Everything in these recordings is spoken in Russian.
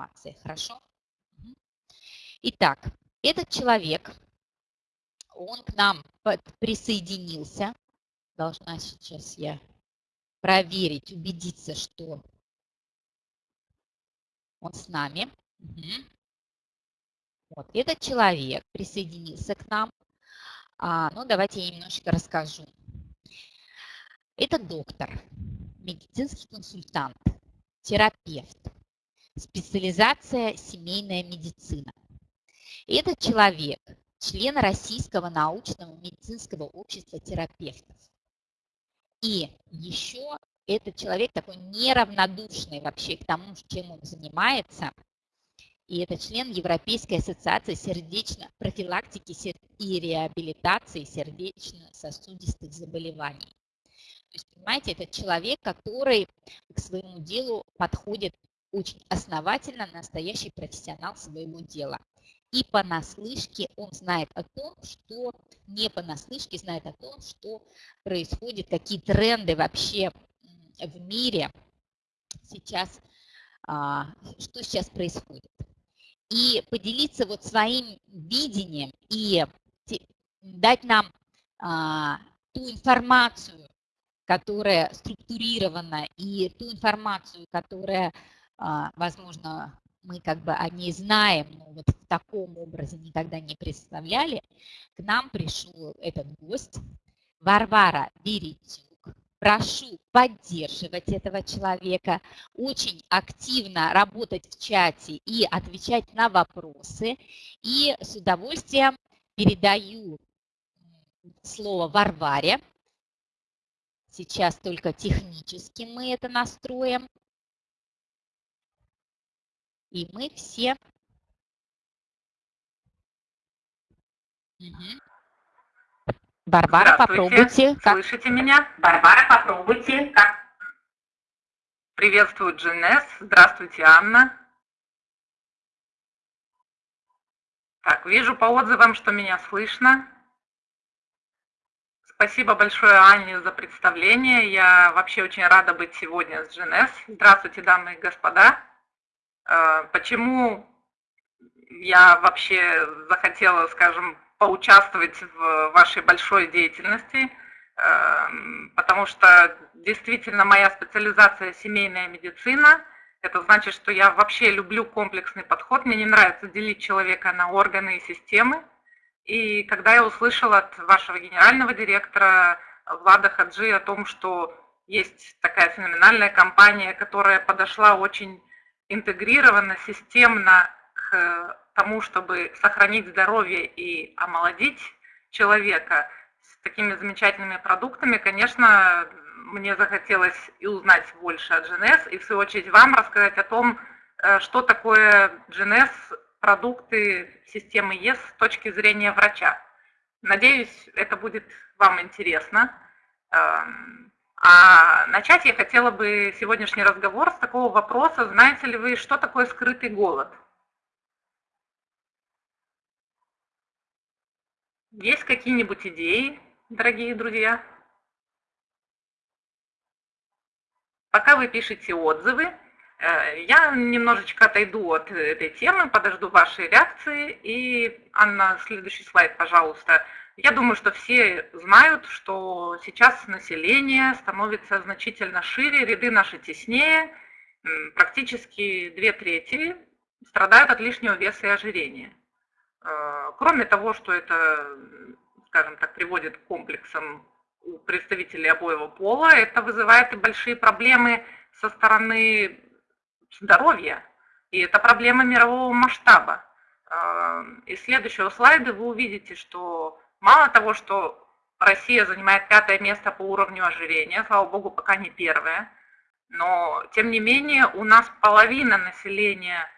информации. Хорошо? Итак, этот человек, он к нам присоединился. Должна сейчас я проверить, убедиться, что он с нами. Вот, этот человек присоединился к нам. А, ну, давайте я немножечко расскажу. Это доктор, медицинский консультант, терапевт, специализация семейная медицина. Этот человек – член Российского научного медицинского общества терапевтов. И еще этот человек такой неравнодушный вообще к тому, чем он занимается. И это член Европейской ассоциации сердечно профилактики и реабилитации сердечно-сосудистых заболеваний. То есть, понимаете, это человек, который к своему делу подходит очень основательно, настоящий профессионал своего дела. И понаслышке он знает о том, что не понаслышке знает о том, что происходит, какие тренды вообще в мире сейчас, а, что сейчас происходит. И поделиться вот своим видением и дать нам а, ту информацию, которая структурирована, и ту информацию, которая, возможно, мы как бы о ней знаем, но вот в таком образе никогда не представляли, к нам пришел этот гость, Варвара Веретюк. Прошу поддерживать этого человека, очень активно работать в чате и отвечать на вопросы. И с удовольствием передаю слово Варваре. Сейчас только технически мы это настроим. И мы все... Угу. Барбара, попробуйте. Как... Слышите меня? Барбара, попробуйте. Как... Приветствую, Джинес. Здравствуйте, Анна. Так, вижу по отзывам, что меня слышно. Спасибо большое, Анне, за представление. Я вообще очень рада быть сегодня с GNS. Здравствуйте, дамы и господа. А, почему я вообще захотела, скажем, поучаствовать в вашей большой деятельности? А, потому что действительно моя специализация семейная медицина. Это значит, что я вообще люблю комплексный подход. Мне не нравится делить человека на органы и системы. И когда я услышала от вашего генерального директора Влада Хаджи о том, что есть такая феноменальная компания, которая подошла очень интегрированно, системно к тому, чтобы сохранить здоровье и омолодить человека с такими замечательными продуктами, конечно, мне захотелось и узнать больше о GNS, и в свою очередь вам рассказать о том, э, что такое GNS продукты системы ЕС с точки зрения врача. Надеюсь, это будет вам интересно. А начать я хотела бы сегодняшний разговор с такого вопроса, знаете ли вы, что такое скрытый голод? Есть какие-нибудь идеи, дорогие друзья? Пока вы пишете отзывы, Э, я немножечко отойду от этой темы, подожду вашей реакции. И, Анна, следующий слайд, пожалуйста. Я думаю, что все знают, что сейчас население становится значительно шире, ряды наши теснее. Практически две трети страдают от лишнего веса и ожирения. Э, кроме того, что это, скажем так, приводит к комплексам у представителей обоего пола, это вызывает и большие проблемы со стороны здоровья. И это проблема мирового масштаба. Из следующего слайда вы увидите, что мало того, что Россия занимает пятое место по уровню ожирения, слава богу, пока не первое, но тем не менее у нас половина населения,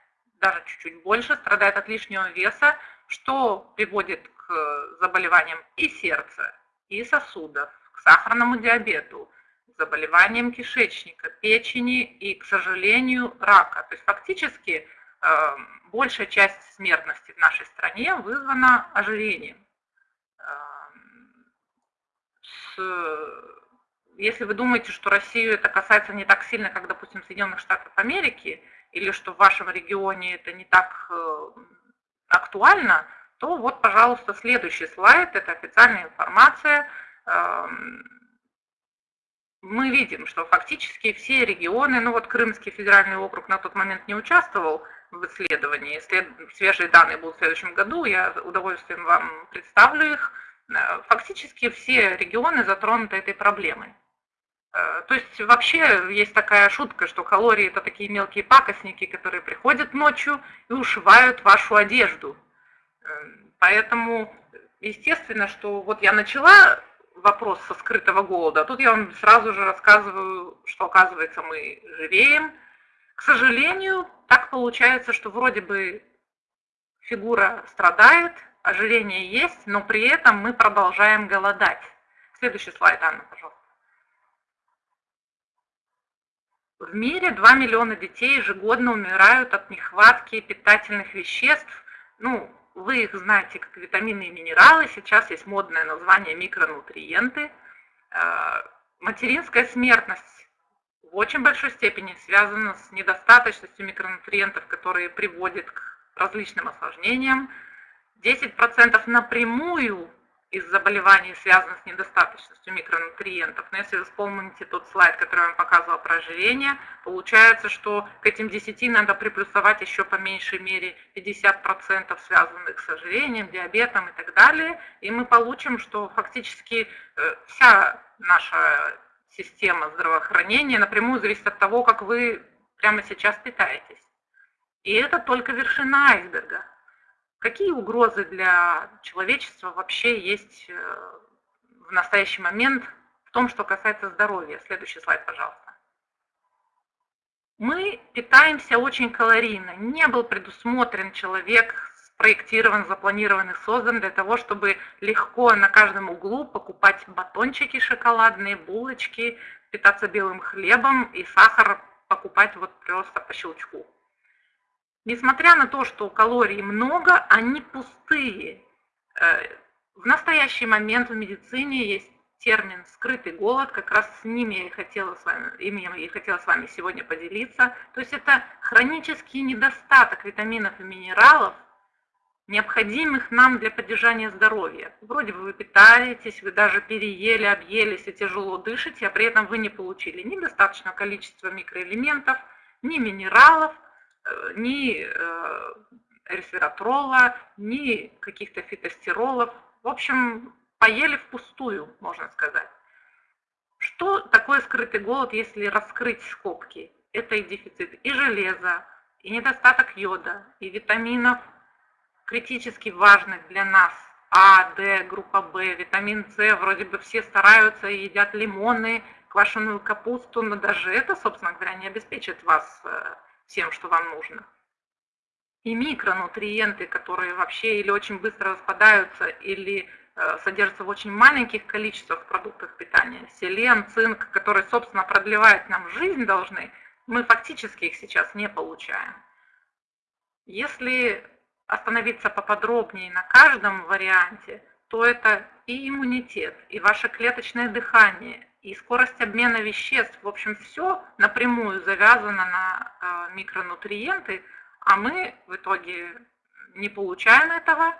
даже чуть-чуть больше, страдает от лишнего веса, что приводит к заболеваниям и сердца, и сосудов, к сахарному диабету, заболеваниям кишечника, печени и, к сожалению, рака. То есть фактически э, большая часть смертности в нашей стране вызвана ожирением. Эм, если вы думаете, что Россию это касается не так сильно, как, допустим, Соединенных Штатов Америки, или что в вашем регионе это не так э, актуально, то вот, пожалуйста, следующий слайд, это официальная информация. Мы видим, что фактически все регионы, ну вот Крымский федеральный округ на тот момент не участвовал в исследовании, свежие данные будут в следующем году, я с удовольствием вам представлю их. Э, фактически все регионы затронуты этой проблемой. Э, то есть вообще есть такая шутка, что калории это такие мелкие пакостники, которые приходят ночью и ушивают вашу одежду. Э, поэтому естественно, что вот я начала вопрос со скрытого голода, а тут я вам сразу же рассказываю, что оказывается мы живеем. К сожалению, так получается, что вроде бы фигура страдает, ожирение есть, но при этом мы продолжаем голодать. Следующий слайд, Анна, пожалуйста. В мире 2 миллиона детей ежегодно умирают от нехватки питательных веществ. Ну, вы их знаете как витамины и минералы, сейчас есть модное название микронутриенты. Э, материнская смертность в очень большой степени связана с недостаточностью микронутриентов, которые приводят к различным осложнениям. 10% напрямую из заболеваний связано с недостаточностью микронутриентов. Но если вы вспомните тот слайд, который я вам показывала про ожирение, получается, что к этим 10 надо приплюсовать еще по меньшей мере 50% связанных с ожирением, диабетом и так далее. И мы получим, что фактически э, вся наша система здравоохранения напрямую зависит от того, как вы прямо сейчас питаетесь. И это только вершина айсберга. Какие угрозы для человечества вообще есть э, в настоящий момент в том, что касается здоровья? Следующий слайд, пожалуйста. Мы питаемся очень калорийно. Не был предусмотрен человек, спроектирован, запланирован и создан для того, чтобы легко на каждом углу покупать батончики шоколадные, булочки, питаться белым хлебом и сахар покупать вот просто по щелчку. Несмотря на то, что калорий много, они пустые. Э, в настоящий момент в медицине есть термин «скрытый голод», как раз с ним я и хотела с вами, им я и хотела с вами сегодня поделиться. То есть это хронический недостаток витаминов и минералов, необходимых нам для поддержания здоровья. Вроде бы вы питаетесь, вы даже переели, объелись и тяжело дышите, а при этом вы не получили ни достаточного количества микроэлементов, ни минералов, Э, ни э, ресвератрола, ни каких-то фитостеролов. В общем, поели впустую, можно сказать. Что такое скрытый голод, если раскрыть скобки? Это и дефицит и железа, и недостаток йода, и витаминов, критически важных для нас, А, Д, группа В, витамин С, вроде бы все стараются едят лимоны, квашеную капусту, но даже это, собственно говоря, не обеспечит вас э, тем, что вам нужно. И микронутриенты, которые вообще или очень быстро распадаются, или э, содержатся в очень маленьких количествах в продуктах питания. Селен, цинк, которые, собственно, продлевают нам жизнь должны, мы фактически их сейчас не получаем. Если остановиться поподробнее на каждом варианте, то это и иммунитет, и ваше клеточное дыхание, и скорость обмена веществ, в общем, все напрямую завязано на э, микронутриенты, а мы в итоге не получаем этого.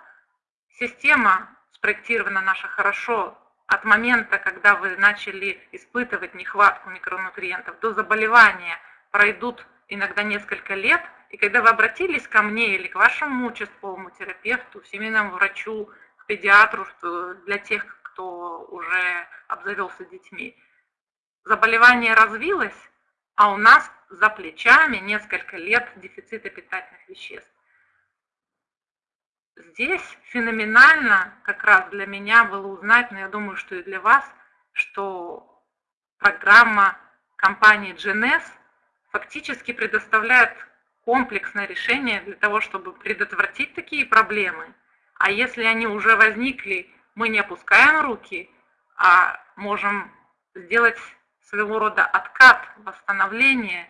Система спроектирована наша хорошо от момента, когда вы начали испытывать нехватку микронутриентов до заболевания, пройдут иногда несколько лет, и когда вы обратились ко мне или к вашему участковому терапевту, семейному врачу, к педиатру, для тех, кто уже обзавелся детьми. Заболевание развилось, а у нас за плечами несколько лет дефицита питательных веществ. Здесь феноменально как раз для меня было узнать, но я думаю, что и для вас, что программа компании GNS фактически предоставляет комплексное решение для того, чтобы предотвратить такие проблемы. А если они уже возникли мы не опускаем руки, а можем сделать своего рода откат, восстановление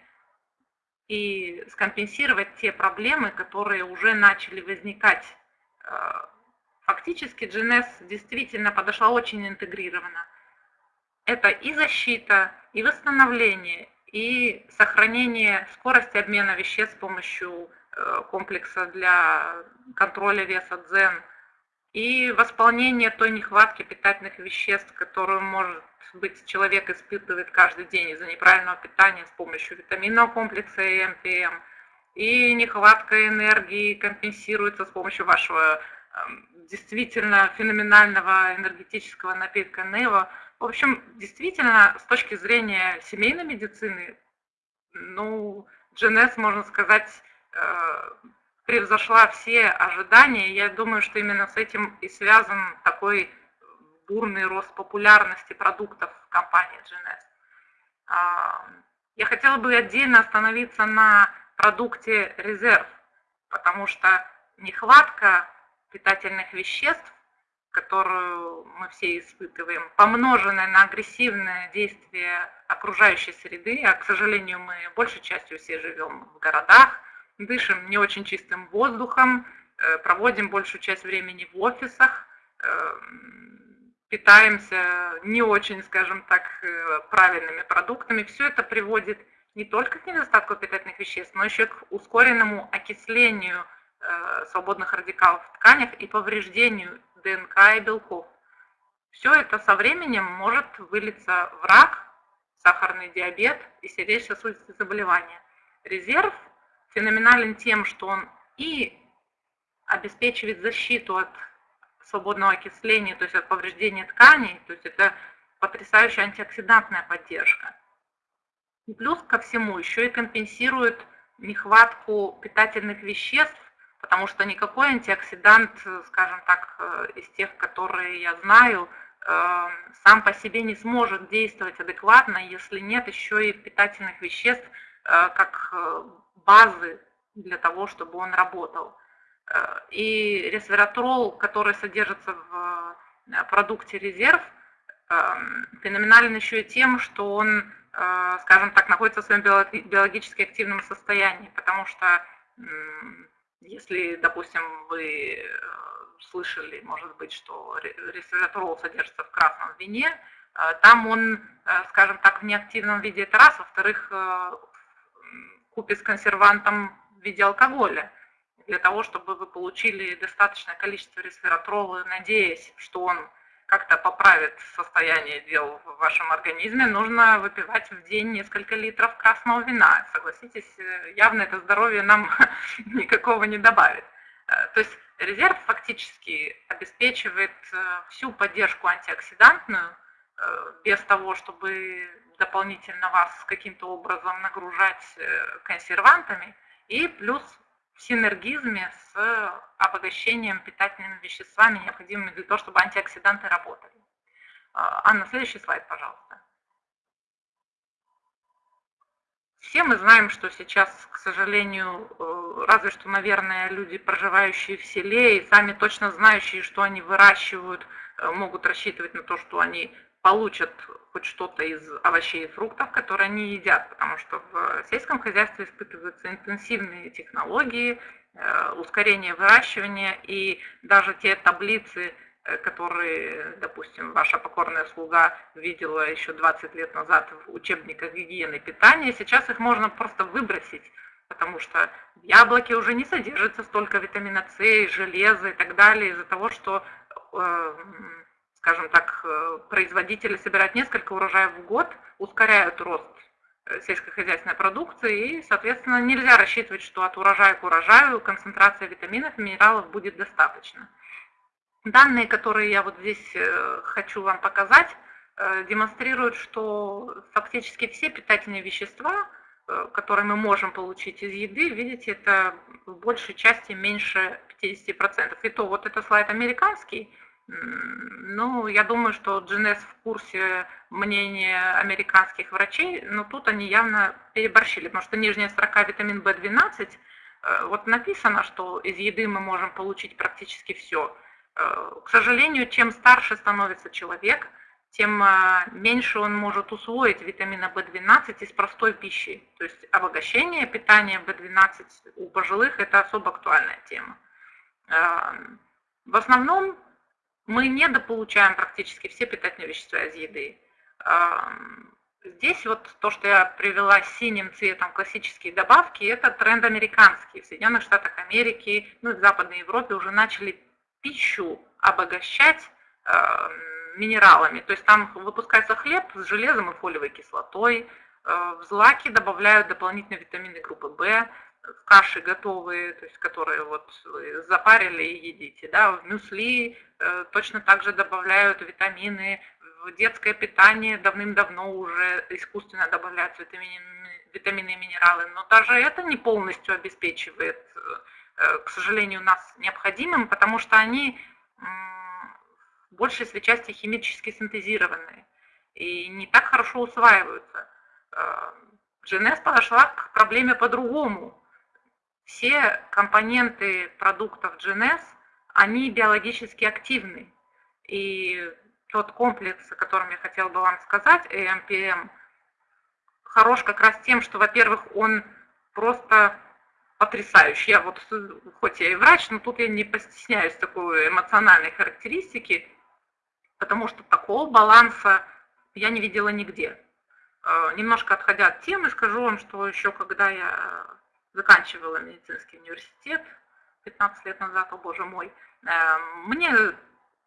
и скомпенсировать те проблемы, которые уже начали возникать. Э, фактически GNS действительно подошла очень интегрированно. Это и защита, и восстановление, и сохранение скорости обмена веществ с помощью э, комплекса для контроля веса дзен и восполнение той нехватки питательных веществ, которую может быть человек испытывает каждый день из-за неправильного питания с помощью витаминного комплекса и МПМ. И нехватка энергии компенсируется с помощью вашего эм, действительно феноменального энергетического напитка Нева. В общем, действительно, с точки зрения семейной медицины, ну, GNS, можно сказать, э, превзошла все ожидания. Я думаю, что именно с этим и связан такой бурный рост популярности продуктов компании GNS. А, я хотела бы отдельно остановиться на продукте резерв, потому что нехватка питательных веществ, которую мы все испытываем, помноженная на агрессивное действие окружающей среды, а, к сожалению, мы большей частью все живем в городах, дышим не очень чистым воздухом, э, проводим большую часть времени в офисах, э, питаемся не очень, скажем так, э, правильными продуктами. Все это приводит не только к недостатку питательных веществ, но еще к ускоренному окислению свободных радикалов в тканях и повреждению ДНК и белков. Все это со временем может вылиться в рак, сахарный диабет и сердечно-сосудистые заболевания. Резерв феноменален тем, что он и обеспечивает защиту от свободного окисления, то есть от повреждения тканей, то есть это потрясающая антиоксидантная поддержка. И плюс ко всему еще и компенсирует нехватку питательных веществ, потому что никакой антиоксидант, скажем так, э, из тех, которые я знаю, э, сам по себе не сможет действовать адекватно, если нет еще и питательных веществ, э, как базы для того, чтобы он работал. Э, и ресвератрол, который содержится в э, продукте резерв, феноменален еще и тем, что он, э, скажем так, находится в своем биологически активном состоянии, потому что если, допустим, вы слышали, может быть, что ресвератрол содержится в красном вине, там он, скажем так, в неактивном виде, это раз, во-вторых, купе с консервантом в виде алкоголя, для того, чтобы вы получили достаточное количество ресвератрола, надеясь, что он как-то поправит состояние дел в вашем организме, нужно выпивать в день несколько литров красного вина. Согласитесь, явно это здоровье нам никакого не добавит. Э, то есть резерв фактически обеспечивает э, всю поддержку антиоксидантную, э, без того, чтобы дополнительно вас каким-то образом нагружать э, консервантами, и плюс в синергизме с обогащением питательными веществами, необходимыми для того, чтобы антиоксиданты работали. А, Анна, следующий слайд, пожалуйста. Все мы знаем, что сейчас, к сожалению, э, разве что, наверное, люди, проживающие в селе и сами точно знающие, что они выращивают, э, могут рассчитывать на то, что они получат хоть что-то из овощей и фруктов, которые они едят, потому что в сельском хозяйстве испытываются интенсивные технологии, э, ускорение выращивания и даже те таблицы, э, которые, допустим, ваша покорная слуга видела еще 20 лет назад в учебниках гигиены питания, сейчас их можно просто выбросить, потому что в яблоке уже не содержится столько витамина С, железа и так далее из-за того, что э, скажем так, э, производители собирают несколько урожаев в год, ускоряют рост э, сельскохозяйственной продукции, и, соответственно, нельзя рассчитывать, что от урожая к урожаю концентрация витаминов и минералов будет достаточно. Данные, которые я вот здесь э, хочу вам показать, демонстрируют, что фактически все питательные вещества, которые мы можем получить из еды, видите, это в большей части меньше 50%. И то вот это слайд американский, ну, я думаю, что GNS в курсе мнения американских врачей, но тут они явно переборщили, потому что нижняя строка витамин В12, э, вот написано, что из еды мы можем получить практически все. Э, к сожалению, чем старше становится человек, тем э, меньше он может усвоить витамина В12 из простой пищи. То есть обогащение питания В12 у пожилых – это особо актуальная тема. В основном мы недополучаем практически все питательные вещества из еды. Здесь вот то, что я привела синим цветом классические добавки, это тренд американский. В Соединенных Штатах Америки, ну и в Западной Европе уже начали пищу обогащать э, минералами. То есть там выпускается хлеб с железом и фолиевой кислотой, э, в злаки добавляют дополнительные витамины группы В, каши готовые, то есть которые вот запарили и едите. Да, в мюсли э, точно так же добавляют витамины, в детское питание давным-давно уже искусственно добавляются витамины, витамины и минералы, но даже это не полностью обеспечивает, э, к сожалению, нас необходимым, потому что они в большей своей части химически синтезированные и не так хорошо усваиваются. Э, подошла к проблеме по-другому. Все компоненты продуктов GNS, они биологически активны. И тот комплекс, о котором я хотела бы вам сказать, AMPM, хорош как раз тем, что, во-первых, он просто потрясающий. Я вот, хоть я и врач, но тут я не постесняюсь такой эмоциональной характеристики, потому что такого баланса я не видела нигде. Э, немножко отходя от темы, скажу вам, что еще когда я заканчивала медицинский университет 15 лет назад, о боже мой, э, мне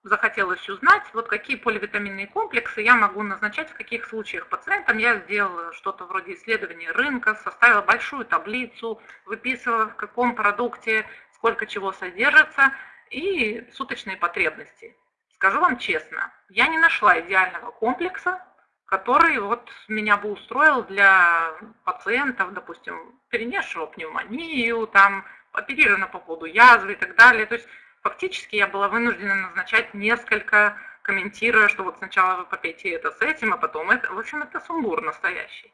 захотелось узнать, вот какие поливитаминные комплексы я могу назначать в каких случаях пациентам. Я сделала что-то вроде исследования рынка, составила большую таблицу, выписывала в каком продукте сколько чего содержится и суточные потребности. Скажу вам честно, я не нашла идеального комплекса, который вот меня бы устроил для пациентов, допустим, перенесшего пневмонию, там, оперировано по поводу язвы и так далее. То есть Фактически я была вынуждена назначать несколько, комментируя, что вот сначала вы попейте это с этим, а потом это. В общем, это сумбур настоящий.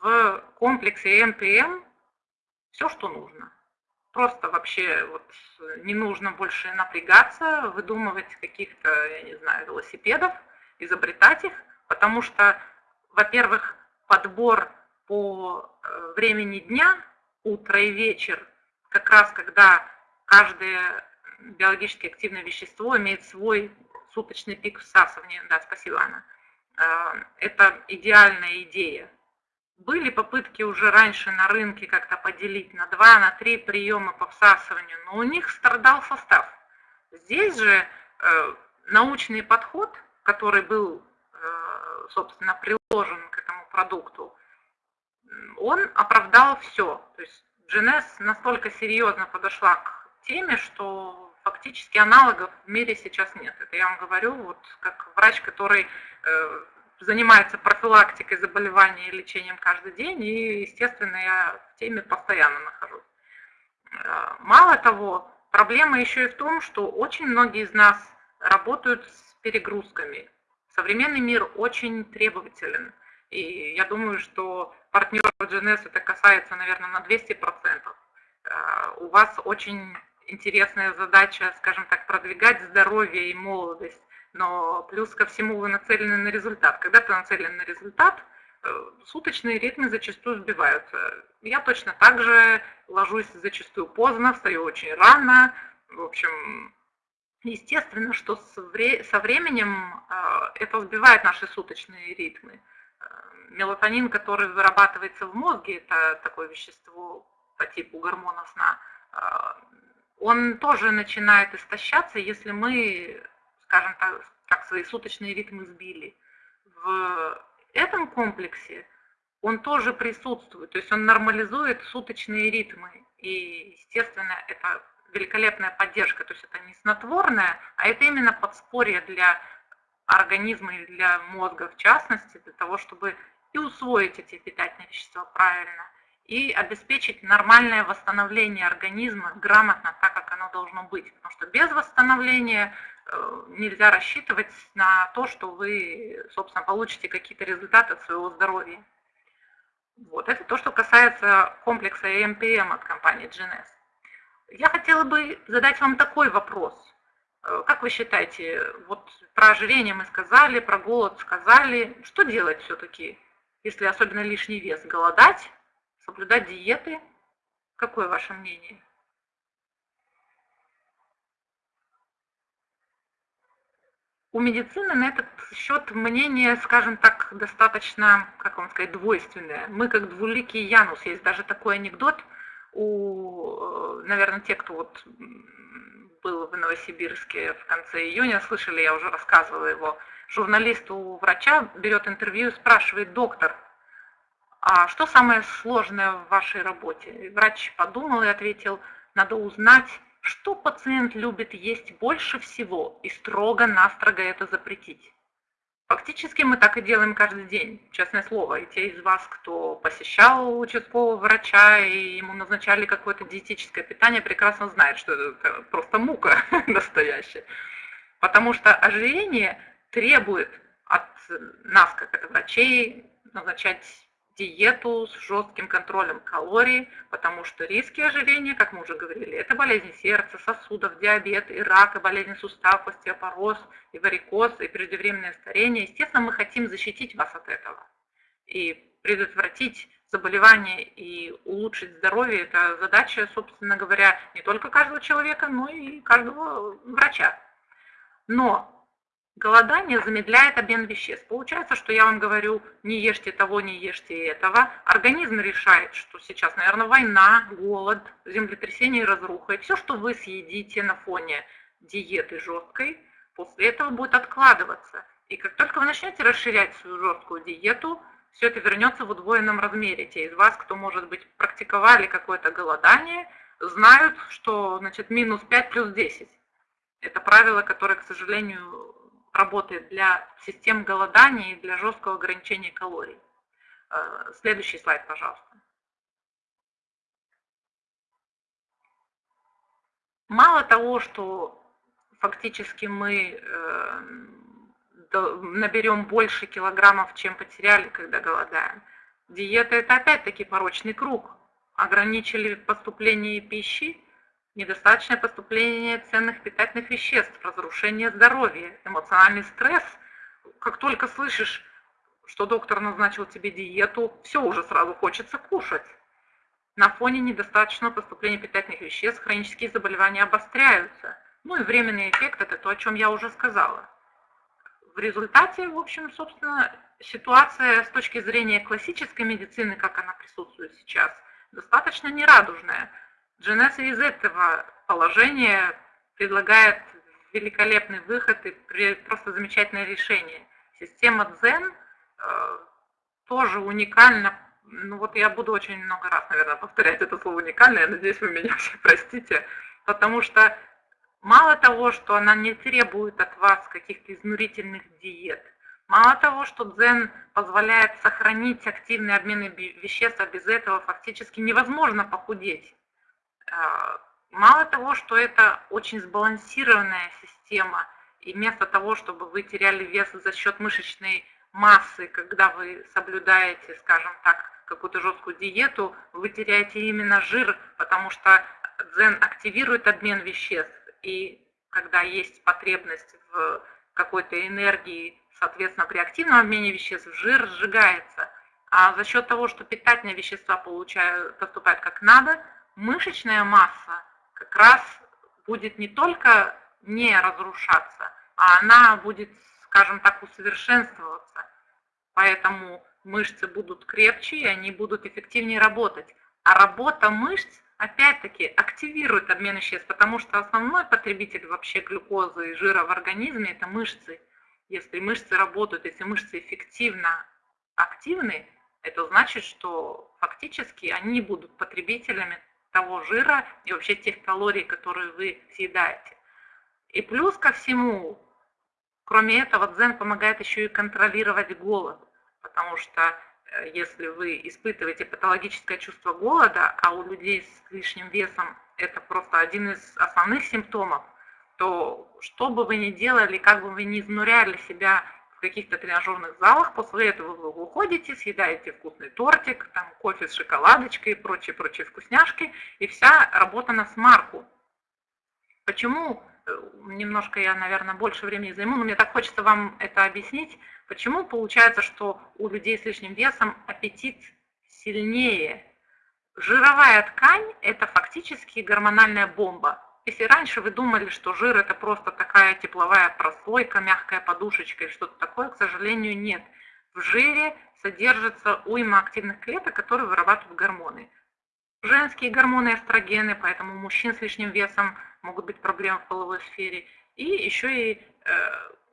В комплексе МПМ все, что нужно. Просто вообще вот не нужно больше напрягаться, выдумывать каких-то, я не знаю, велосипедов, изобретать их, потому что, во-первых, подбор по э, времени дня, утро и вечер, как раз когда каждое биологически активное вещество имеет свой суточный пик всасывания. Да, спасибо, Анна. А, это идеальная идея. Были попытки уже раньше на рынке как-то поделить на два, на три приема по всасыванию, но у них страдал состав. Здесь же э, научный подход, который был, э, собственно, приложен к этому продукту, он оправдал все. То есть GNS настолько серьезно подошла к теме, что фактически аналогов в мире сейчас нет. Это я вам говорю вот как врач, который э, занимается профилактикой заболеваний и лечением каждый день, и, естественно, я в теме постоянно нахожусь. Э, мало того, проблема еще и в том, что очень многие из нас работают с перегрузками. Современный мир очень требователен. И я думаю, что партнеров GNS это касается, наверное, на 200%. Э, у вас очень интересная задача, скажем так, продвигать здоровье и молодость, но плюс ко всему вы нацелены на результат. Когда ты нацелен на результат, э, суточные ритмы зачастую сбиваются. Я точно так же ложусь зачастую поздно, встаю очень рано. В общем, естественно, что со временем э, это сбивает наши суточные ритмы. Э, мелатонин, который вырабатывается в мозге, это такое вещество по типу гормона сна, он тоже начинает истощаться, если мы, скажем так, так свои суточные ритмы сбили. В этом комплексе он тоже присутствует, то есть он нормализует суточные ритмы. И, естественно, это великолепная поддержка, то есть это не снотворное, а это именно подспорье для организма и для мозга в частности, для того, чтобы и усвоить эти питательные вещества правильно, и обеспечить нормальное восстановление организма грамотно, так как оно должно быть. Потому что без восстановления э, нельзя рассчитывать на то, что вы, собственно, получите какие-то результаты от своего здоровья. Вот, это то, что касается комплекса EMPM от компании GNS. Я хотела бы задать вам такой вопрос. Э, как вы считаете, вот про ожирение мы сказали, про голод сказали, что делать все-таки, если особенно лишний вес? Голодать соблюдать диеты? Какое ваше мнение? у медицины на этот счет мнение, скажем так, достаточно, как вам сказать, двойственное. Мы как двуликий Янус. Есть даже такой анекдот у, э, наверное, те, кто вот был в Новосибирске в конце июня, слышали, я уже рассказывала его, журналист у врача берет интервью и спрашивает, доктор, а что самое сложное в вашей работе? И врач подумал и ответил, надо узнать, что пациент любит есть больше всего и строго-настрого это запретить. Фактически мы так и делаем каждый день, честное слово. И те из вас, кто посещал участкового врача и ему назначали какое-то диетическое питание, прекрасно знают, что это просто мука настоящая. Потому что ожирение требует от нас, как это врачей, назначать диету с жестким контролем калорий, потому что риски ожирения, как мы уже говорили, это болезни сердца, сосудов, диабет, и рак, и болезни суставов, остеопороз, и варикоз, и преждевременное старение. Естественно, мы хотим защитить вас от этого и предотвратить заболевания и улучшить здоровье. Это задача, собственно говоря, не только каждого человека, но и каждого врача. Но Голодание замедляет обмен веществ. Получается, что я вам говорю, не ешьте того, не ешьте этого. Организм решает, что сейчас, наверное, война, голод, землетрясение и разруха. И все, что вы съедите на фоне диеты жесткой, после этого будет откладываться. И как только вы начнете расширять свою жесткую диету, все это вернется в удвоенном размере. Те из вас, кто, может быть, практиковали какое-то голодание, знают, что значит, минус 5 плюс 10. Это правило, которое, к сожалению, работает для систем голодания и для жесткого ограничения калорий. Э, следующий слайд, пожалуйста. Мало того, что фактически мы э, наберем больше килограммов, чем потеряли, когда голодаем, диета это опять-таки порочный круг. Ограничили поступление пищи, недостаточное поступление ценных питательных веществ, разрушение здоровья, эмоциональный стресс. Как только слышишь, что доктор назначил тебе диету, все уже сразу хочется кушать. На фоне недостаточного поступления питательных веществ хронические заболевания обостряются. Ну и временный эффект – это то, о чем я уже сказала. В результате, в общем, собственно, ситуация с точки зрения классической медицины, как она присутствует сейчас, достаточно нерадужная. Дженесса из этого положения предлагает великолепный выход и просто замечательное решение. Система Дзен э, тоже уникальна. Ну вот я буду очень много раз, наверное, повторять это слово уникально, я надеюсь, вы меня все простите, потому что мало того, что она не требует от вас каких-то изнурительных диет, мало того, что дзен позволяет сохранить активный обмен веществ, а без этого фактически невозможно похудеть. А, мало того, что это очень сбалансированная система, и вместо того, чтобы вы теряли вес за счет мышечной массы, когда вы соблюдаете, скажем так, какую-то жесткую диету, вы теряете именно жир, потому что дзен активирует обмен веществ, и когда есть потребность в какой-то энергии, соответственно, при активном обмене веществ жир сжигается. А за счет того, что питательные вещества получают, поступают как надо, мышечная масса как раз будет не только не разрушаться, а она будет, скажем так, усовершенствоваться. Поэтому мышцы будут крепче, и они будут эффективнее работать. А работа мышц, опять-таки, активирует обмен веществ, потому что основной потребитель вообще глюкозы и жира в организме – это мышцы. Если мышцы работают, если мышцы эффективно активны, это значит, что фактически они будут потребителями того жира и вообще тех калорий, которые вы съедаете. И плюс ко всему, кроме этого, дзен помогает еще и контролировать голод, потому что э, если вы испытываете патологическое чувство голода, а у людей с лишним весом это просто один из основных симптомов, то что бы вы ни делали, как бы вы ни изнуряли себя в каких-то тренажерных залах, после этого вы уходите, съедаете вкусный тортик, там кофе с шоколадочкой и прочие-прочие вкусняшки, и вся работа на смарку. Почему, э, немножко я, наверное, больше времени займу, но мне так хочется вам это объяснить, почему получается, что у людей с лишним весом аппетит сильнее. Жировая ткань – это фактически гормональная бомба. Если раньше вы думали, что жир это просто такая тепловая прослойка, мягкая подушечка и что-то такое, к сожалению, нет. В жире содержится уйма активных клеток, которые вырабатывают гормоны. Женские гормоны эстрогены, поэтому у мужчин с лишним весом могут быть проблемы в половой сфере. И еще и э,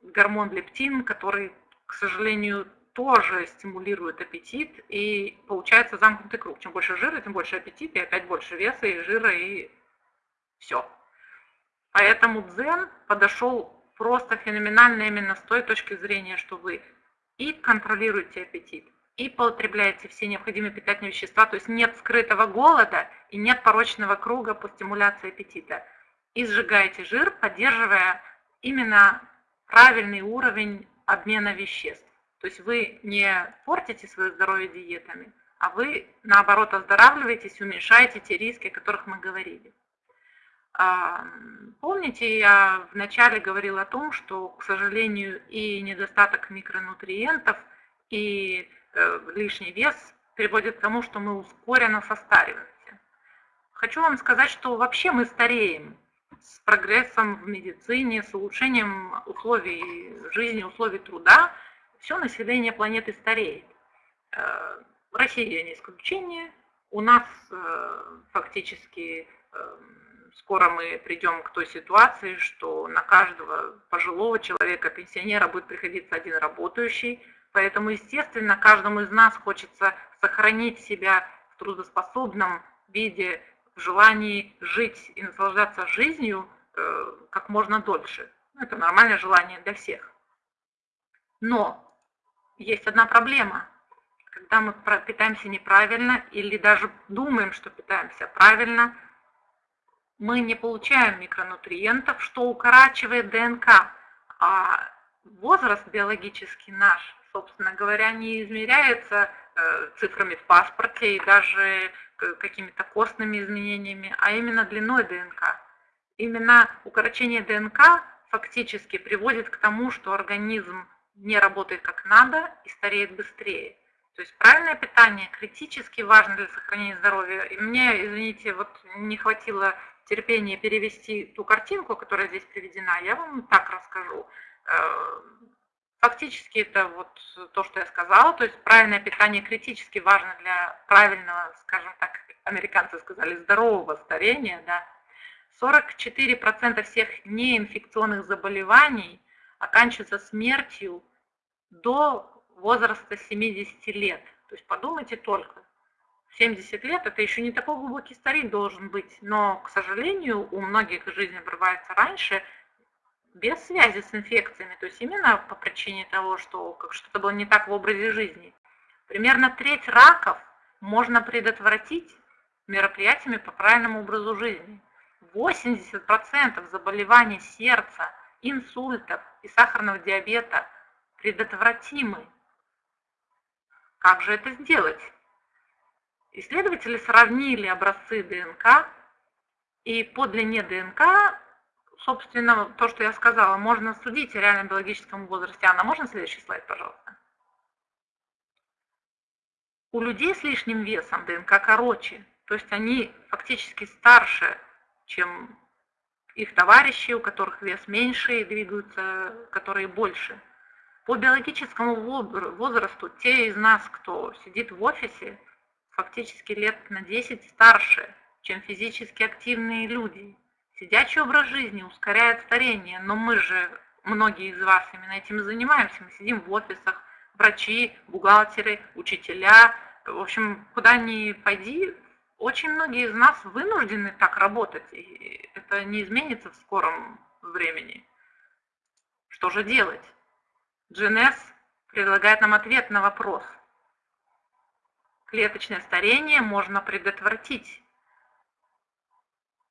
гормон лептин, который, к сожалению, тоже стимулирует аппетит, и получается замкнутый круг. Чем больше жира, тем больше аппетит, и опять больше веса и жира, и все. Поэтому дзен подошел просто феноменально именно с той точки зрения, что вы и контролируете аппетит, и потребляете все необходимые питательные вещества, то есть нет скрытого голода и нет порочного круга по стимуляции аппетита. И сжигаете жир, поддерживая именно правильный уровень обмена веществ. То есть вы не портите свое здоровье диетами, а вы наоборот оздоравливаетесь, уменьшаете те риски, о которых мы говорили. А, помните, я вначале говорила о том, что, к сожалению, и недостаток микронутриентов, и э, лишний вес приводит к тому, что мы ускоренно состариваемся. Хочу вам сказать, что вообще мы стареем с прогрессом в медицине, с улучшением условий жизни, условий труда. Все население планеты стареет. Э, Россия не исключение. У нас э, фактически эм, скоро мы придем к той ситуации, что на каждого пожилого человека, пенсионера будет приходиться один работающий. Поэтому, естественно, каждому из нас хочется сохранить себя в трудоспособном виде, в желании жить и наслаждаться жизнью э, как можно дольше. Ну, это нормальное желание для всех. Но есть одна проблема. Когда мы питаемся неправильно или даже думаем, что питаемся правильно – мы не получаем микронутриентов, что укорачивает ДНК. А возраст биологический наш, собственно говоря, не измеряется э, цифрами в паспорте и даже какими-то костными изменениями, а именно длиной ДНК. Именно укорочение ДНК фактически приводит к тому, что организм не работает как надо и стареет быстрее. То есть правильное питание критически важно для сохранения здоровья. И мне, извините, вот не хватило терпение перевести ту картинку, которая здесь приведена, я вам так расскажу. Э, фактически это вот то, что я сказала, то есть правильное питание критически важно для правильного, скажем так, американцы сказали, здорового старения. Да. 44% всех неинфекционных заболеваний оканчиваются смертью до возраста 70 лет. То есть подумайте только, 70 лет это еще не такой глубокий старик должен быть, но, к сожалению, у многих жизнь обрывается раньше без связи с инфекциями, то есть именно по причине того, что как что-то было не так в образе жизни. Примерно треть раков можно предотвратить мероприятиями по правильному образу жизни. 80% заболеваний сердца, инсультов и сахарного диабета предотвратимы. Как же это сделать? Исследователи сравнили образцы ДНК, и по длине ДНК, собственно, то, что я сказала, можно судить о реальном биологическом возрасте. Анна, можно следующий слайд, пожалуйста? У людей с лишним весом ДНК короче, то есть они фактически старше, чем их товарищи, у которых вес меньше и двигаются, которые больше. По биологическому возрасту те из нас, кто сидит в офисе, фактически лет на 10 старше, чем физически активные люди. Сидячий образ жизни ускоряет старение, но мы же, многие из вас именно этим и занимаемся. Мы сидим в офисах, врачи, бухгалтеры, учителя. В общем, куда ни пойди, очень многие из нас вынуждены так работать, и это не изменится в скором времени. Что же делать? GNS предлагает нам ответ на вопрос – клеточное старение можно предотвратить.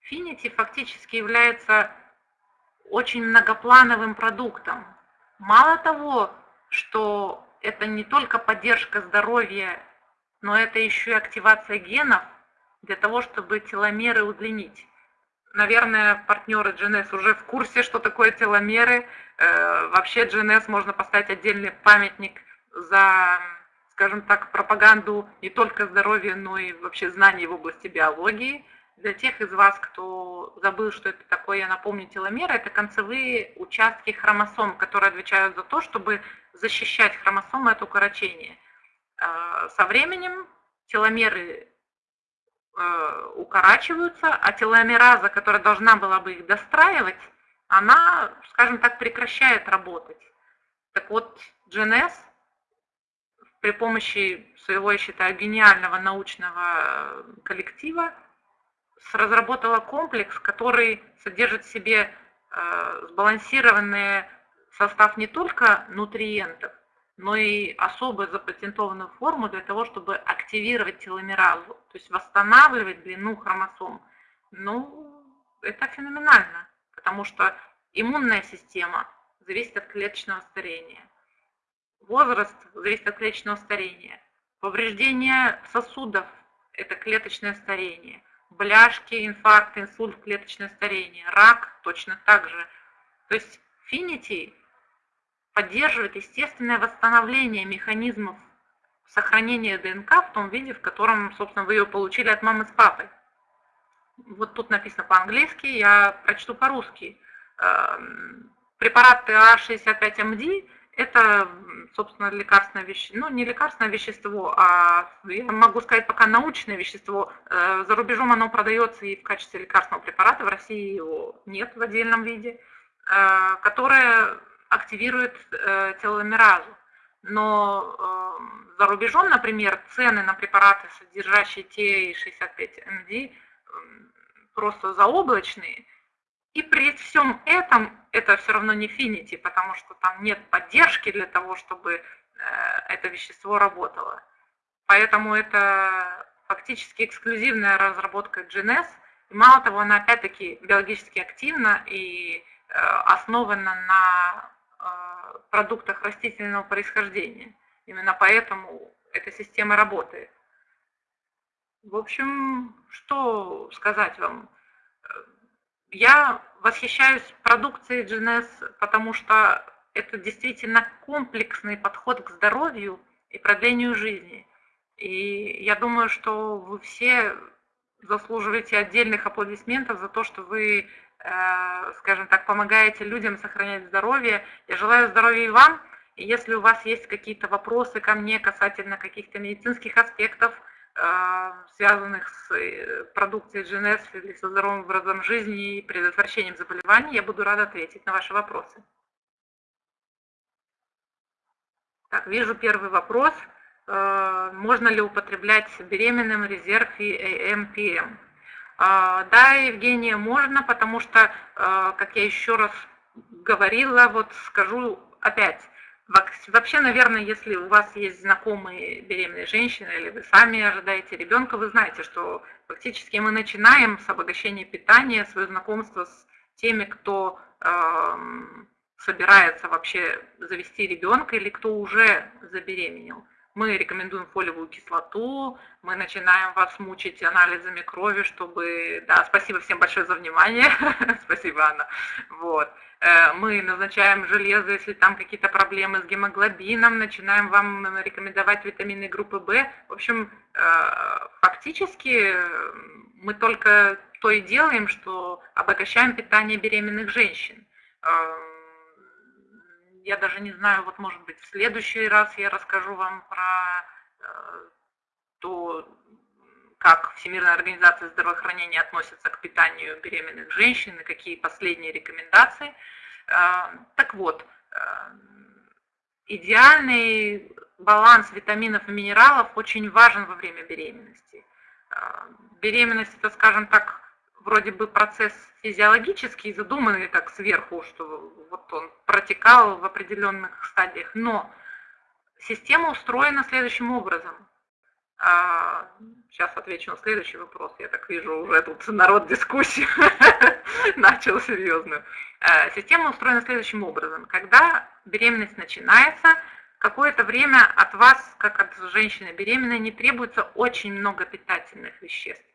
Finity фактически является очень многоплановым продуктом. Мало того, что это не только поддержка здоровья, но это еще и активация генов для того, чтобы теломеры удлинить. Наверное, партнеры GNS уже в курсе, что такое теломеры. Э, вообще GNS можно поставить отдельный памятник за скажем так, пропаганду не только здоровья, но и вообще знаний в области биологии. Для тех из вас, кто забыл, что это такое, я напомню, теломеры – это концевые участки хромосом, которые отвечают за то, чтобы защищать хромосомы от укорочения. Э, со временем теломеры э, укорачиваются, а теломераза, которая должна была бы их достраивать, она, скажем так, прекращает работать. Так вот, GNS при помощи своего, я считаю, гениального научного коллектива разработала комплекс, который содержит в себе э, сбалансированный состав не только нутриентов, но и особо запатентованную форму для того, чтобы активировать теломеразу, то есть восстанавливать длину хромосом. Ну, это феноменально, потому что иммунная система зависит от клеточного старения. Возраст зависит от клеточного старения. Повреждение сосудов – это клеточное старение бляшки, инфаркт, инсульт, клеточное старение, рак точно так же. То есть Finity поддерживает естественное восстановление механизмов сохранения ДНК в том виде, в котором, собственно, вы ее получили от мамы с папой. Вот тут написано по-английски, я прочту по-русски. Эм, препараты А65МД это, собственно, лекарственное вещество, ну, не лекарственное вещество, а, я могу сказать, пока научное вещество. Э, за рубежом оно продается и в качестве лекарственного препарата, в России его нет в отдельном виде, э, которое активирует э, теломеразу. Но за рубежом, например, цены на препараты, содержащие ТА65МД, просто заоблачные – и при всем этом это все равно не финити, потому что там нет поддержки для того, чтобы э, это вещество работало. Поэтому это фактически эксклюзивная разработка GNS. И мало того, она опять-таки биологически активна и э, основана на э, продуктах растительного происхождения. Именно поэтому эта система работает. В общем, что сказать вам? Я восхищаюсь продукцией GNS, потому что это действительно комплексный подход к здоровью и продлению жизни. И я думаю, что вы все заслуживаете отдельных аплодисментов за то, что вы, э, скажем так, помогаете людям сохранять здоровье. Я желаю здоровья и вам. И если у вас есть какие-то вопросы ко мне касательно каких-то медицинских аспектов, связанных с э, продукцией GNS или со здоровым образом жизни и предотвращением заболеваний, я буду рада ответить на ваши вопросы. Так, вижу первый вопрос. А, можно ли употреблять беременным резерв и АМПМ? А, да, Евгения, можно, потому что, как я еще раз говорила, вот скажу опять, Вообще, наверное, если у вас есть знакомые беременные женщины или вы сами ожидаете ребенка, вы знаете, что фактически мы начинаем с обогащения питания, свое знакомство с теми, кто э, собирается вообще завести ребенка или кто уже забеременел. Мы рекомендуем фолиевую кислоту, мы начинаем вас мучить анализами крови, чтобы... Да, спасибо всем большое за внимание. спасибо, Анна. Вот. Э, мы назначаем железо, если там какие-то проблемы с гемоглобином, начинаем вам рекомендовать витамины группы В. В общем, э, фактически мы только то и делаем, что обогащаем питание беременных женщин. Э, я даже не знаю, вот может быть в следующий раз я расскажу вам про то, как Всемирная организация здравоохранения относится к питанию беременных женщин и какие последние рекомендации. А, так вот, а, идеальный баланс витаминов и минералов очень важен во время беременности. Беременность это, скажем так, вроде бы процесс физиологический, задуманный так сверху, что вот он протекал в определенных стадиях, но система устроена следующим образом. Сейчас отвечу на следующий вопрос. Я так вижу, уже тут народ дискуссию начал серьезную. Э, система устроена следующим образом. Когда беременность начинается, какое-то время от вас, как от женщины беременной, не требуется очень много питательных веществ.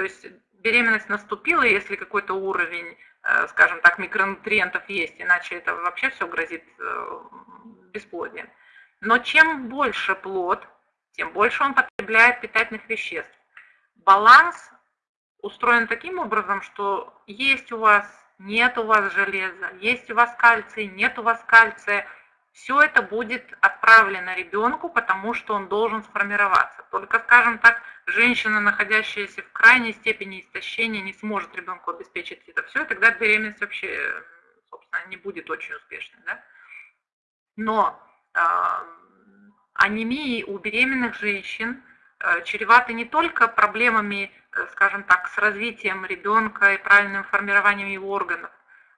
То есть беременность наступила, если какой-то уровень, э, скажем так, микронутриентов есть, иначе это вообще все грозит э, бесплодием. Но чем больше плод, тем больше он потребляет питательных веществ. Баланс устроен таким образом, что есть у вас, нет у вас железа, есть у вас кальций, нет у вас кальция, все это будет отправлено ребенку, потому что он должен сформироваться. Только, скажем так, женщина, находящаяся в крайней степени истощения, не сможет ребенку обеспечить это все, и тогда беременность вообще, собственно, не будет очень успешной. Да? Но э, анемии у беременных женщин э, чреваты не только проблемами, э, скажем так, с развитием ребенка и правильным формированием его органов.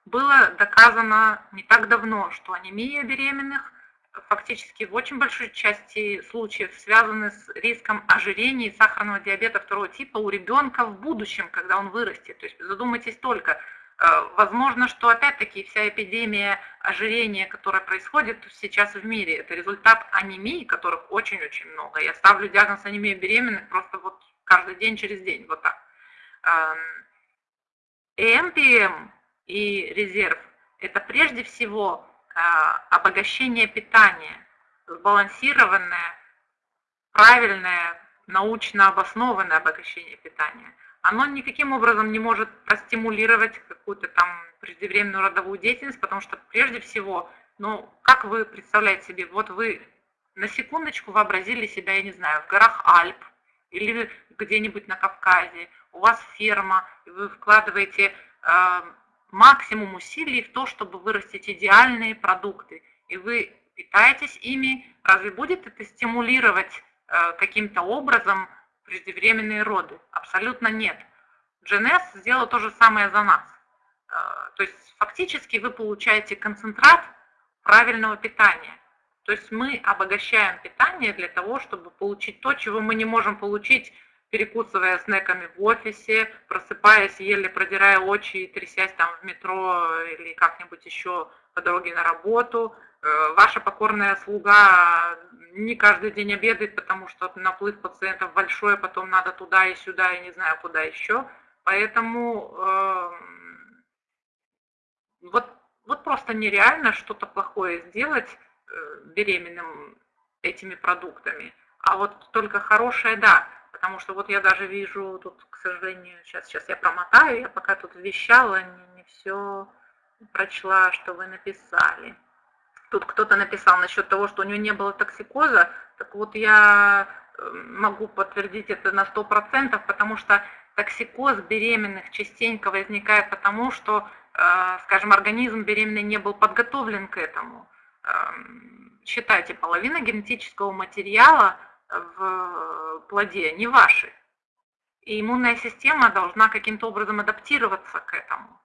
Было доказано не так давно, что анемия беременных фактически в очень большой части случаев связаны с риском ожирения и сахарного диабета второго типа у ребенка в будущем, когда он вырастет. То есть задумайтесь только, Э, возможно, что опять-таки вся эпидемия ожирения, которая происходит сейчас в мире, это результат анемии, которых очень-очень много. Я ставлю диагноз анемии беременных просто вот каждый день через день, вот так. ЭМПМ эм и резерв – это прежде всего э, обогащение питания, сбалансированное, правильное, научно обоснованное обогащение питания – оно никаким образом не может простимулировать какую-то там преждевременную родовую деятельность, потому что прежде всего, ну, как вы представляете себе, вот вы на секундочку вообразили себя, я не знаю, в горах Альп или где-нибудь на Кавказе, у вас ферма, и вы вкладываете э, максимум усилий в то, чтобы вырастить идеальные продукты, и вы питаетесь ими, разве будет это стимулировать э, каким-то образом преждевременные роды? Абсолютно нет. GNS сделал то же самое за нас. Э, то есть фактически вы получаете концентрат правильного питания. То есть мы обогащаем питание для того, чтобы получить то, чего мы не можем получить, перекусывая снеками в офисе, просыпаясь, еле продирая очи и трясясь там в метро или как-нибудь еще по дороге на работу. Э, ваша покорная слуга не каждый день обедает, потому что наплыв пациентов большой, потом надо туда и сюда, и не знаю куда еще. Поэтому э, вот, вот просто нереально что-то плохое сделать э, беременным этими продуктами. А вот только хорошее, да. Потому что вот я даже вижу тут, к сожалению, сейчас, сейчас я промотаю, я пока тут вещала, не, не все прочла, что вы написали. Тут кто-то написал насчет того, что у него не было токсикоза. Так вот я э, могу подтвердить это на 100%, потому что токсикоз беременных частенько возникает потому, что, э, скажем, организм беременной не был подготовлен к этому. Эм, считайте, половина генетического материала в плоде не ваши. И иммунная система должна каким-то образом адаптироваться к этому.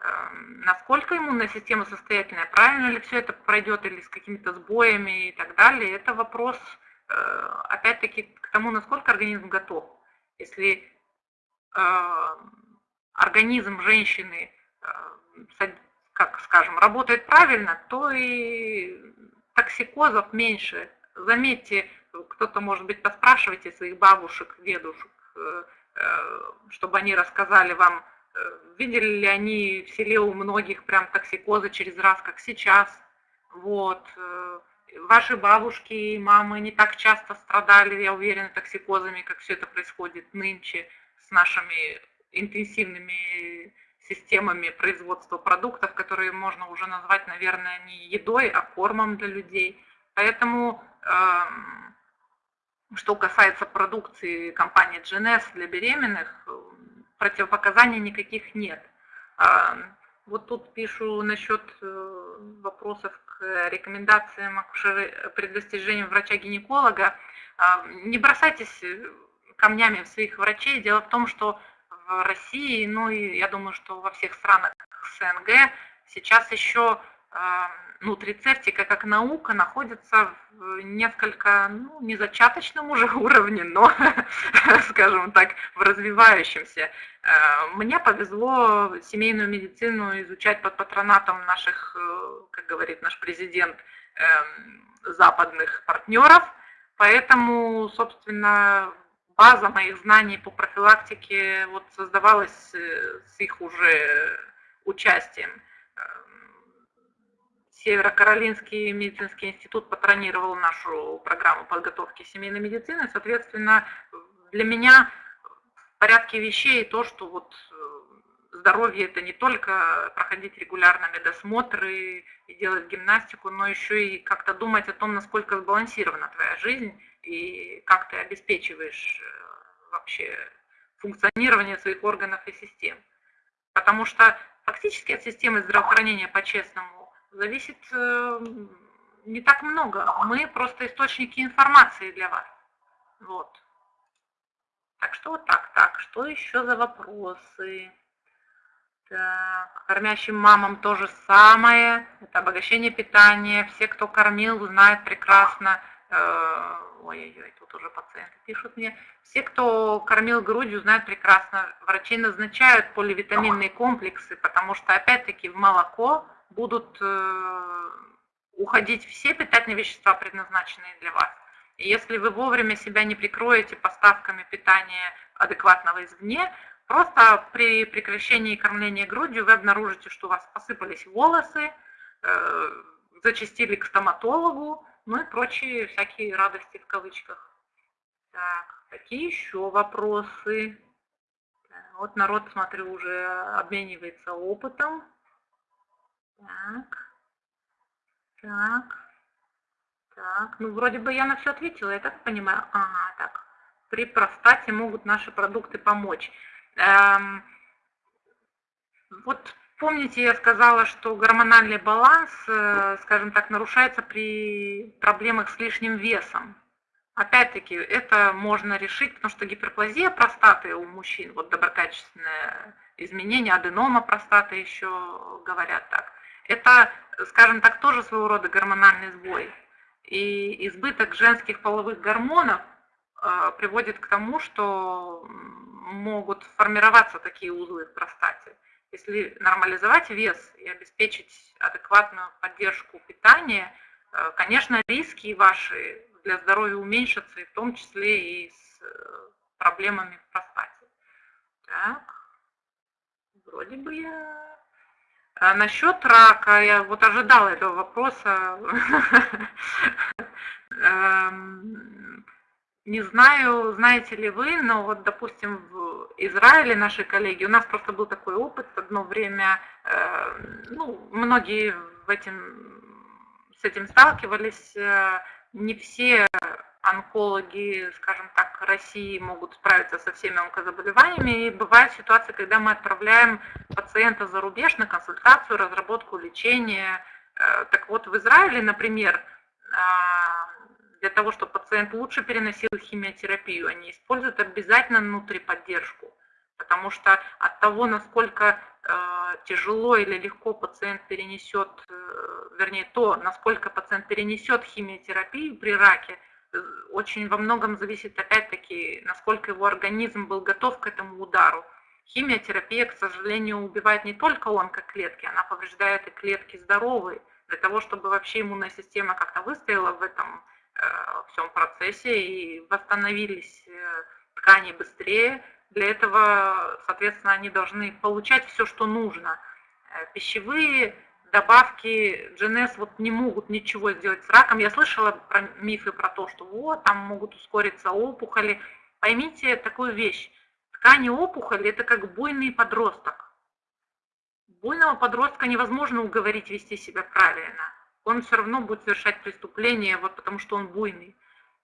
Эм, насколько иммунная система состоятельная, правильно ли все это пройдет или с какими-то сбоями и так далее, это вопрос, э, опять-таки, к тому, насколько организм готов. Если э, организм женщины, э, как скажем, работает правильно, то и токсикозов меньше. Заметьте, кто-то, может быть, поспрашивайте своих бабушек, дедушек, чтобы они рассказали вам, видели ли они в селе у многих прям токсикозы через раз, как сейчас. Вот. Э, ваши бабушки и мамы не так часто страдали, я уверена, токсикозами, как все это происходит нынче с нашими интенсивными системами производства продуктов, которые можно уже назвать, наверное, не едой, а кормом для людей. Поэтому, эм, что касается продукции компании GNS для беременных, противопоказаний никаких нет. А, вот тут пишу насчет э, вопросов к рекомендациям при достижении врача-гинеколога. А, не бросайтесь камнями в своих врачей. Дело в том, что в России, ну и я думаю, что во всех странах СНГ сейчас еще нутрицептика как наука находится в несколько, ну, не зачаточном уже уровне, но, скажем так, в развивающемся. Э, мне повезло семейную медицину изучать под патронатом наших, э, как говорит наш президент, эм, западных партнеров, поэтому, собственно, база моих знаний по профилактике вот создавалась э, с их уже участием. Северо-Каролинский медицинский институт патронировал нашу программу подготовки семейной медицины. Соответственно, для меня в порядке вещей то, что вот э, здоровье это не только проходить регулярно медосмотры и делать гимнастику, но еще и как-то думать о том, насколько сбалансирована твоя жизнь и как ты обеспечиваешь э, вообще функционирование своих органов и систем. Потому что фактически от системы здравоохранения по-честному зависит э, не так много. Мы просто источники информации для вас. Вот. Так что вот так, так. Что еще за вопросы? Так, кормящим мамам то же самое. Это обогащение питания. Все, кто кормил, знают прекрасно. Э, ой-ой-ой, тут уже пациенты пишут мне. Все, кто кормил грудью, знают прекрасно. Врачи назначают поливитаминные комплексы, потому что, опять-таки, в молоко будут э, уходить все питательные вещества, предназначенные для вас. И если вы вовремя себя не прикроете поставками питания адекватного извне, просто при прекращении кормления грудью вы обнаружите, что у вас посыпались волосы, э, зачастили к стоматологу, ну и прочие всякие радости в кавычках. Так, какие еще вопросы? Вот народ, смотрю, уже обменивается опытом. Так, так. Так, ну вроде бы я на все ответила, я так понимаю. Ага, так. При простате могут наши продукты помочь. Эм, вот помните, я сказала, что гормональный баланс, э, скажем так, нарушается при проблемах с лишним весом. Опять-таки, это можно решить, потому что гиперплазия простаты у мужчин, вот доброкачественное изменение, аденома простаты еще говорят так, это, скажем так, тоже своего рода гормональный сбой. И избыток женских половых гормонов э, приводит к тому, что могут формироваться такие узлы в простате. Если нормализовать вес и обеспечить адекватную поддержку питания, э, конечно, риски ваши для здоровья уменьшатся, и в том числе и с э, проблемами в простате. Так, вроде бы я а насчет рака, я вот ожидала этого вопроса. Эм, не знаю, знаете ли вы, но вот, допустим, в Израиле наши коллеги, у нас просто был такой опыт одно время, э, ну, многие в этим, с этим сталкивались, э, не все онкологи, скажем так, России могут справиться со всеми онкозаболеваниями. И бывают ситуации, когда мы отправляем пациента за рубеж на консультацию, разработку лечения. Э, так вот, в Израиле, например, а, для того, чтобы пациент лучше переносил химиотерапию, они используют обязательно внутриподдержку. Потому что от того, насколько э, тяжело или легко пациент перенесет, э, вернее, то, насколько пациент перенесет химиотерапию при раке, очень во многом зависит опять-таки, насколько его организм был готов к этому удару. Химиотерапия, к сожалению, убивает не только онкоклетки, она повреждает и клетки здоровые. Для того, чтобы вообще иммунная система как-то выстояла в этом э, всем процессе и восстановились э, ткани быстрее, для этого, соответственно, они должны получать все, что нужно. Э, пищевые добавки GNS вот не могут ничего сделать с раком. Я слышала про мифы про то, что вот, там могут ускориться опухоли. Поймите такую вещь. Ткани опухоли – это как буйный подросток. Буйного подростка невозможно уговорить вести себя правильно. Он все равно будет совершать преступление, вот потому что он буйный.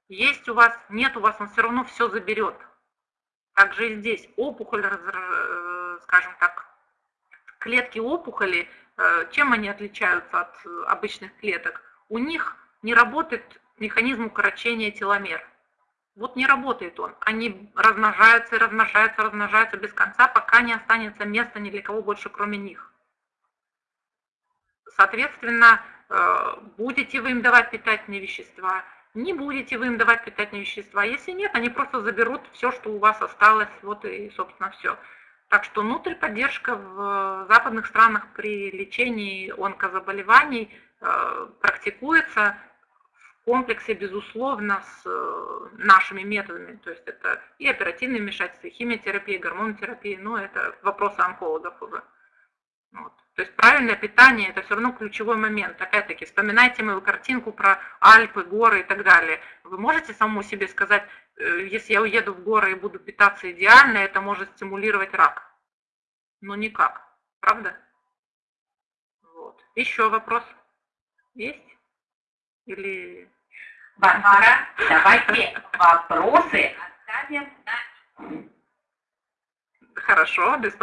Есть у вас, нет у вас, он все равно все заберет. Также и здесь опухоль, э, скажем так, клетки опухоли – чем они отличаются от э, обычных клеток? У них не работает механизм укорочения теломер. Вот не работает он. Они размножаются, размножаются, размножаются без конца, пока не останется места ни для кого больше, кроме них. Соответственно, э, будете вы им давать питательные вещества, не будете вы им давать питательные вещества. Если нет, они просто заберут все, что у вас осталось, вот и, собственно, все. Так что внутриподдержка в западных странах при лечении онкозаболеваний э, практикуется в комплексе, безусловно, с э, нашими методами. То есть это и оперативное вмешательство, и химиотерапия, и гормонотерапия, но это вопросы онкологов уже. Вот. То есть правильное питание это все равно ключевой момент. Опять-таки, вспоминайте мою картинку про Альпы, горы и так далее. Вы можете самому себе сказать, э, если я уеду в горы и буду питаться идеально, это может стимулировать рак. Ну никак, правда? Вот. Еще вопрос есть? Или... Варвара, давайте вопросы оставим на Хорошо, без проблем.